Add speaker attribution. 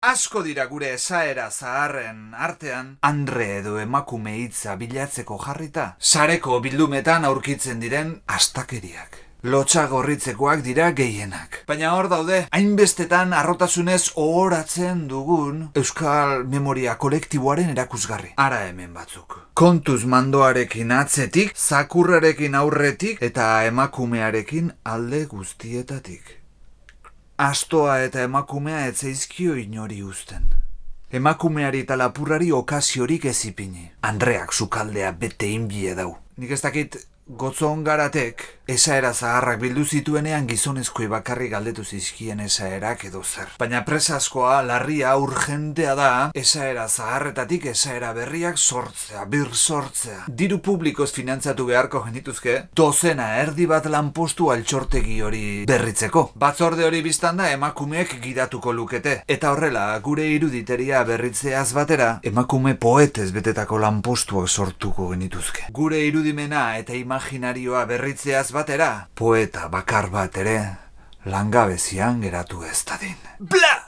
Speaker 1: Asko dira gure esaera zaharren artean, andre edo emakume hitza bilatzeko jarrita, sareko bildumetan aurkitzen diren astakeriak. Lotxa gorritzekoak dira gehienak. Baina hor daude, hainbestetan arrotasunez ohoratzen dugun Euskal Memoria kolektiboaren erakusgarri. Ara hemen batzuk. Kontuz mandoarekin atzetik, zakurrarekin aurretik eta emakumearekin alde guztietatik. Astoa eta emakumea etzeizkio inori uzten. Emakumeari eta lapurrari okaziorik ez ipini. Andreak sukaldea bete inbie dau. Nik ez dakit gotzon garatek, esaera zaharrak bildu zituenean gizonezkoi bakarri galdetu zizkien esaerak edo zer. Baina presaskoa, larria, urgentea da, esaera zaharretatik esaera berriak sortzea, bir sortzea. Diru publikoz finantzatu beharko genituzke, dozena erdi bat lanpostu altxortegi hori berritzeko. Batzorde hori biztan da emakumeek gidatuko lukete. Eta horrela, gure iruditeria berritzeaz batera, emakume poetez betetako lanpostuak sortuko genituzke. Gure irudimena eta imaginarioa berritzeaz batera, poeta bakar bat ere, langabezian geratu ez dadin. Bla!